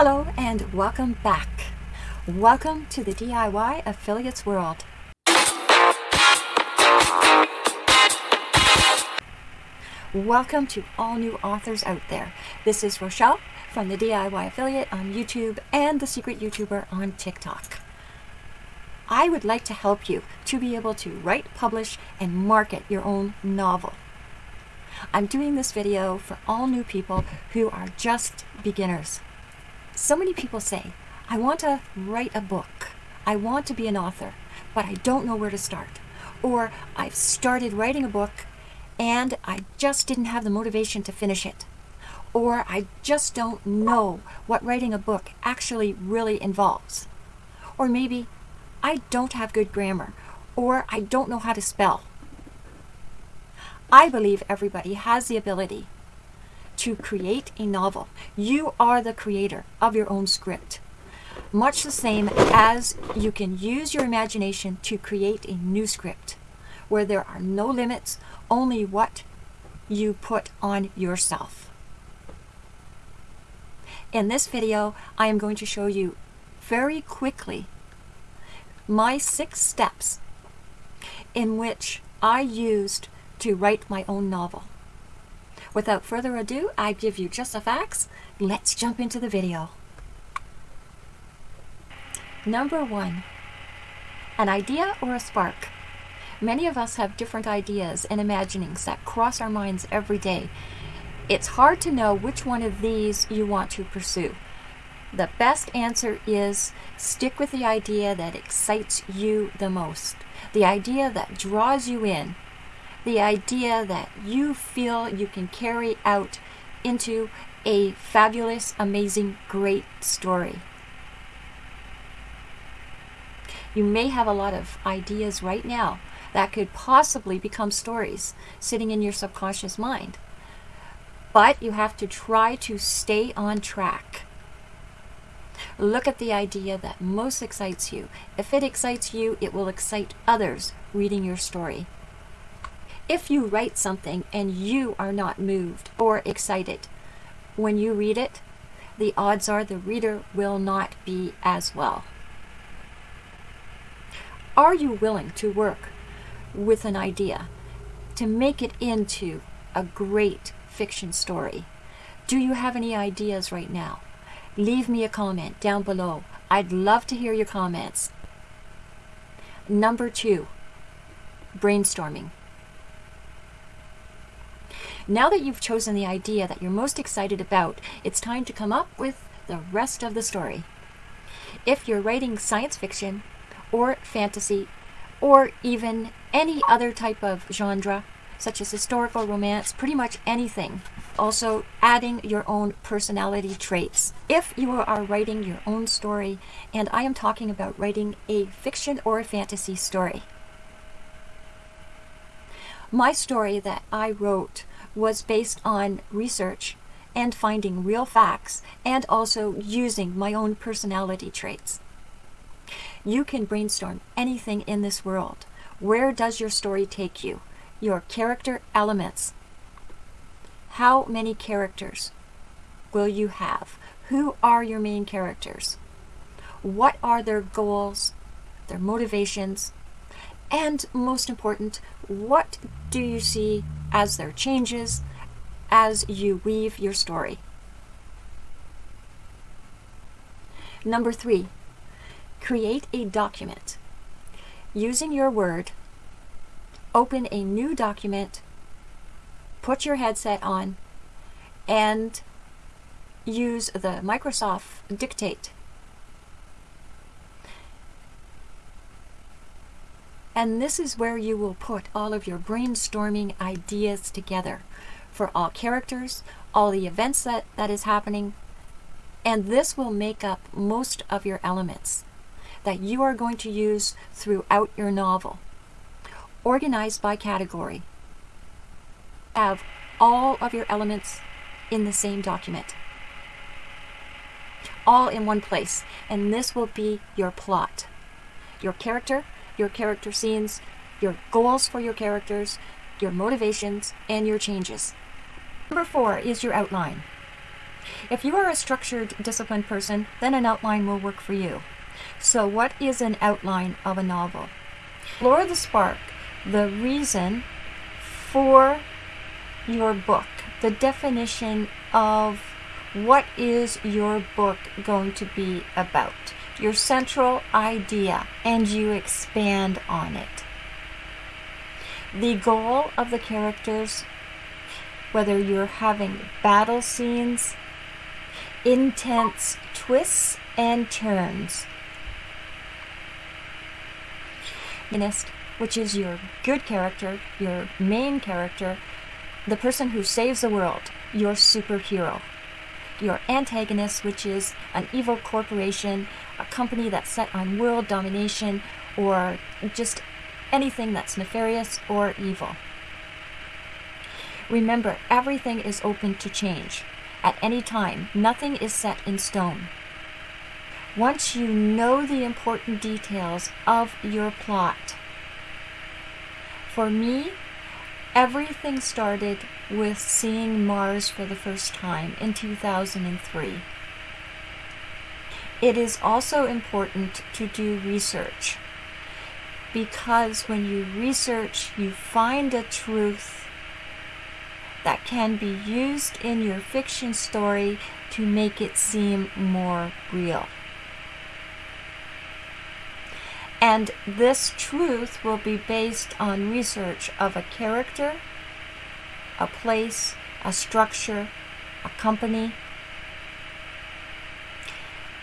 Hello and welcome back. Welcome to the DIY Affiliates World. Welcome to all new authors out there. This is Rochelle from the DIY Affiliate on YouTube and the Secret YouTuber on TikTok. I would like to help you to be able to write, publish, and market your own novel. I'm doing this video for all new people who are just beginners. So many people say, I want to write a book. I want to be an author, but I don't know where to start. Or I've started writing a book and I just didn't have the motivation to finish it. Or I just don't know what writing a book actually really involves. Or maybe I don't have good grammar or I don't know how to spell. I believe everybody has the ability to create a novel. You are the creator of your own script. Much the same as you can use your imagination to create a new script where there are no limits, only what you put on yourself. In this video, I am going to show you very quickly my six steps in which I used to write my own novel. Without further ado, I give you just the facts. Let's jump into the video. Number one, an idea or a spark. Many of us have different ideas and imaginings that cross our minds every day. It's hard to know which one of these you want to pursue. The best answer is stick with the idea that excites you the most, the idea that draws you in, the idea that you feel you can carry out into a fabulous, amazing, great story. You may have a lot of ideas right now that could possibly become stories sitting in your subconscious mind. But you have to try to stay on track. Look at the idea that most excites you. If it excites you, it will excite others reading your story. If you write something and you are not moved or excited when you read it, the odds are the reader will not be as well. Are you willing to work with an idea to make it into a great fiction story? Do you have any ideas right now? leave me a comment down below. I'd love to hear your comments. Number two, brainstorming. Now that you've chosen the idea that you're most excited about, it's time to come up with the rest of the story. If you're writing science fiction or fantasy or even any other type of genre, such as historical romance, pretty much anything. Also, adding your own personality traits. If you are writing your own story, and I am talking about writing a fiction or a fantasy story. My story that I wrote was based on research and finding real facts and also using my own personality traits. You can brainstorm anything in this world. Where does your story take you? your character elements. How many characters will you have? Who are your main characters? What are their goals, their motivations, and most important, what do you see as their changes as you weave your story? Number three, create a document. Using your word, open a new document, put your headset on, and use the Microsoft Dictate. And this is where you will put all of your brainstorming ideas together for all characters, all the events that, that is happening, and this will make up most of your elements that you are going to use throughout your novel organized by category. Have all of your elements in the same document. All in one place. And this will be your plot. Your character, your character scenes, your goals for your characters, your motivations, and your changes. Number four is your outline. If you are a structured, disciplined person, then an outline will work for you. So, what is an outline of a novel? Explore the spark, the reason for your book, the definition of what is your book going to be about, your central idea, and you expand on it. The goal of the characters, whether you're having battle scenes, intense twists and turns. Which is your good character, your main character, the person who saves the world, your superhero. Your antagonist, which is an evil corporation, a company that's set on world domination, or just anything that's nefarious or evil. Remember, everything is open to change. At any time, nothing is set in stone. Once you know the important details of your plot, for me, everything started with seeing Mars for the first time in 2003. It is also important to do research because when you research, you find a truth that can be used in your fiction story to make it seem more real. And this truth will be based on research of a character, a place, a structure, a company,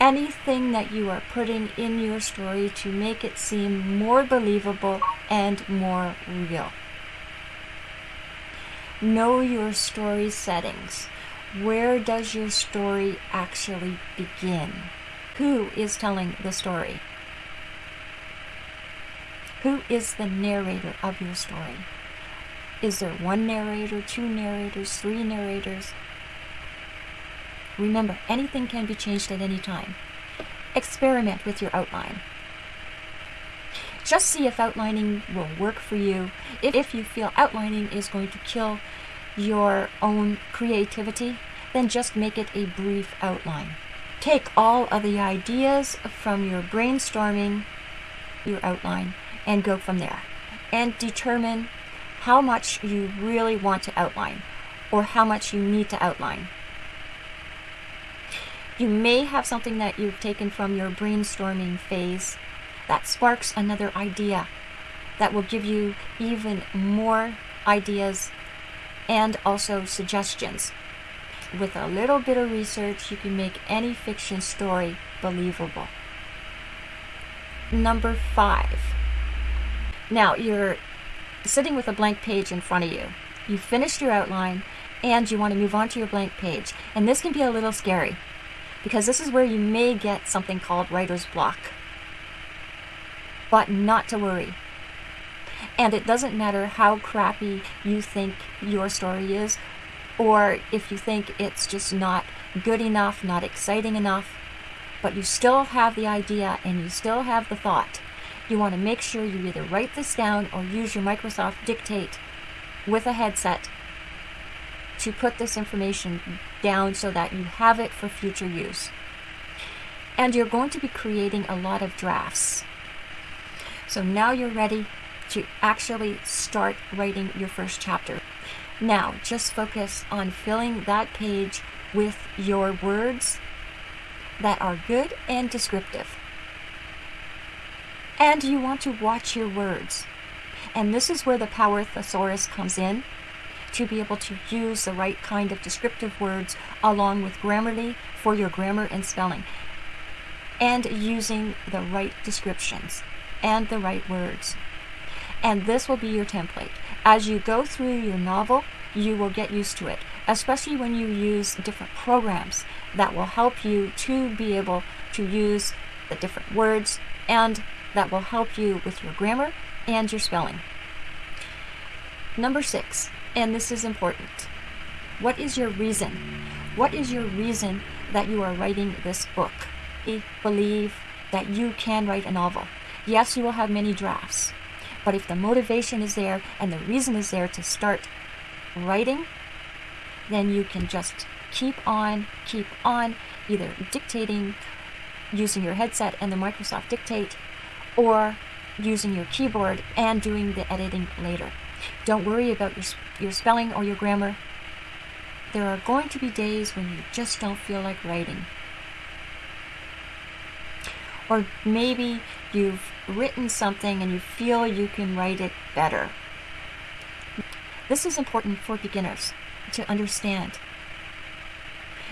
anything that you are putting in your story to make it seem more believable and more real. Know your story settings. Where does your story actually begin? Who is telling the story? Who is the narrator of your story? Is there one narrator, two narrators, three narrators? Remember, anything can be changed at any time. Experiment with your outline. Just see if outlining will work for you. If you feel outlining is going to kill your own creativity, then just make it a brief outline. Take all of the ideas from your brainstorming, your outline, and go from there. And determine how much you really want to outline or how much you need to outline. You may have something that you've taken from your brainstorming phase that sparks another idea that will give you even more ideas and also suggestions. With a little bit of research, you can make any fiction story believable. Number five. Now, you're sitting with a blank page in front of you. You've finished your outline and you want to move on to your blank page. And this can be a little scary because this is where you may get something called writer's block. But not to worry. And it doesn't matter how crappy you think your story is, or if you think it's just not good enough, not exciting enough, but you still have the idea and you still have the thought. You want to make sure you either write this down or use your Microsoft Dictate with a headset to put this information down so that you have it for future use. And you're going to be creating a lot of drafts. So now you're ready to actually start writing your first chapter. Now, just focus on filling that page with your words that are good and descriptive. And you want to watch your words. And this is where the power thesaurus comes in to be able to use the right kind of descriptive words along with Grammarly for your grammar and spelling, and using the right descriptions and the right words. And this will be your template. As you go through your novel, you will get used to it, especially when you use different programs that will help you to be able to use the different words and that will help you with your grammar and your spelling. Number six, and this is important. What is your reason? What is your reason that you are writing this book? I believe that you can write a novel. Yes, you will have many drafts, but if the motivation is there and the reason is there to start writing, then you can just keep on, keep on, either dictating using your headset and the Microsoft Dictate, or using your keyboard and doing the editing later. Don't worry about your, your spelling or your grammar. There are going to be days when you just don't feel like writing. Or maybe you've written something and you feel you can write it better. This is important for beginners to understand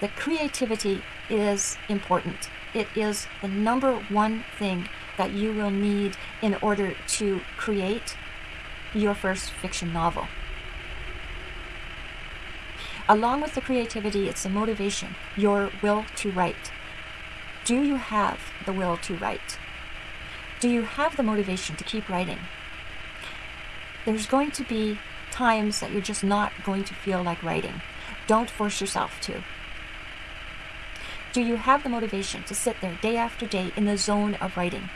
that creativity is important. It is the number one thing that you will need in order to create your first fiction novel. Along with the creativity, it's the motivation, your will to write. Do you have the will to write? Do you have the motivation to keep writing? There's going to be times that you're just not going to feel like writing. Don't force yourself to. Do you have the motivation to sit there day after day in the zone of writing?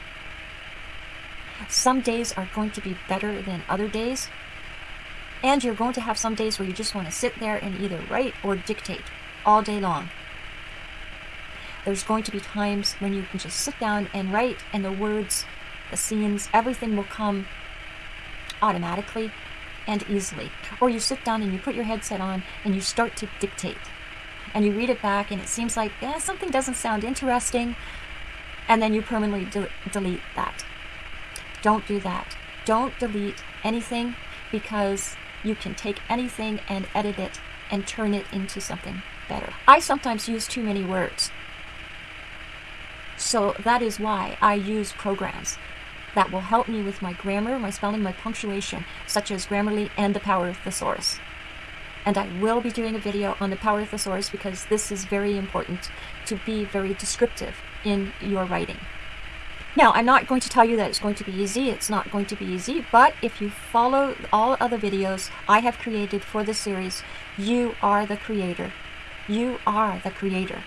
Some days are going to be better than other days, and you're going to have some days where you just want to sit there and either write or dictate all day long. There's going to be times when you can just sit down and write, and the words, the scenes, everything will come automatically and easily. Or you sit down and you put your headset on and you start to dictate. And you read it back and it seems like eh, something doesn't sound interesting. And then you permanently de delete that. Don't do that. Don't delete anything because you can take anything and edit it and turn it into something better. I sometimes use too many words. So that is why I use programs that will help me with my grammar, my spelling, my punctuation, such as Grammarly and the Power of Thesaurus. And I will be doing a video on the Power of the Thesaurus because this is very important to be very descriptive in your writing. Now, I'm not going to tell you that it's going to be easy. It's not going to be easy. But if you follow all other videos I have created for this series, you are the creator. You are the creator.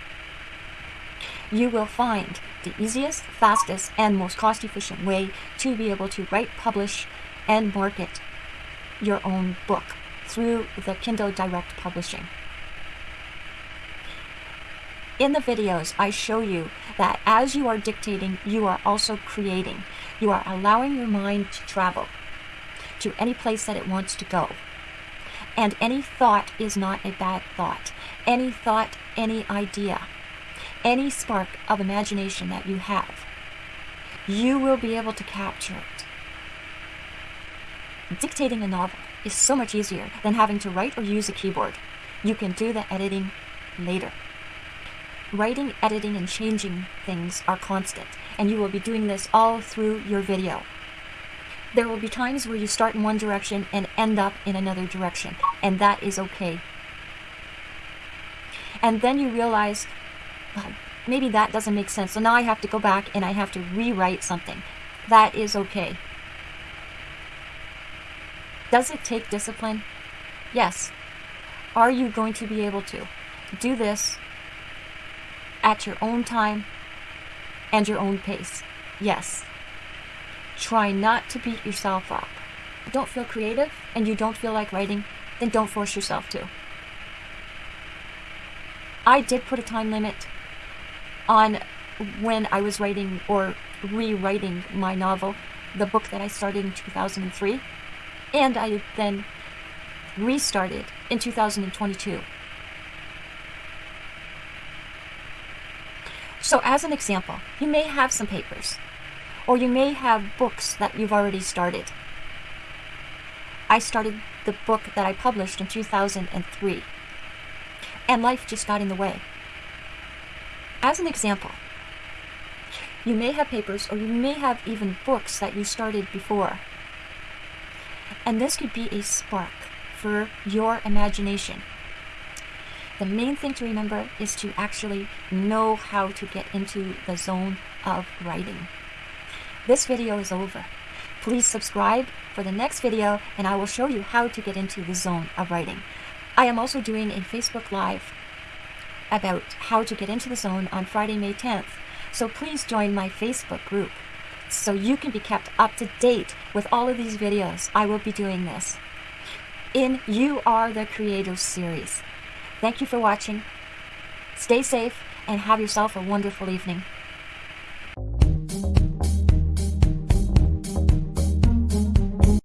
You will find the easiest, fastest, and most cost-efficient way to be able to write, publish, and market your own book through the Kindle Direct Publishing. In the videos, I show you that as you are dictating, you are also creating. You are allowing your mind to travel to any place that it wants to go. And any thought is not a bad thought. Any thought, any idea any spark of imagination that you have, you will be able to capture it. Dictating a novel is so much easier than having to write or use a keyboard. You can do the editing later. Writing, editing, and changing things are constant, and you will be doing this all through your video. There will be times where you start in one direction and end up in another direction, and that is okay. And then you realize oh, maybe that doesn't make sense. So now I have to go back and I have to rewrite something. That is okay. Does it take discipline? Yes. Are you going to be able to do this at your own time and your own pace? Yes. Try not to beat yourself up. Don't feel creative and you don't feel like writing, then don't force yourself to. I did put a time limit on when I was writing or rewriting my novel, the book that I started in 2003, and I then restarted in 2022. So as an example, you may have some papers, or you may have books that you've already started. I started the book that I published in 2003, and life just got in the way. As an example, you may have papers or you may have even books that you started before. And this could be a spark for your imagination. The main thing to remember is to actually know how to get into the zone of writing. This video is over. Please subscribe for the next video and I will show you how to get into the zone of writing. I am also doing a Facebook Live about how to get into the zone on Friday, May 10th. So please join my Facebook group so you can be kept up to date with all of these videos. I will be doing this in You Are the Creator series. Thank you for watching. Stay safe and have yourself a wonderful evening.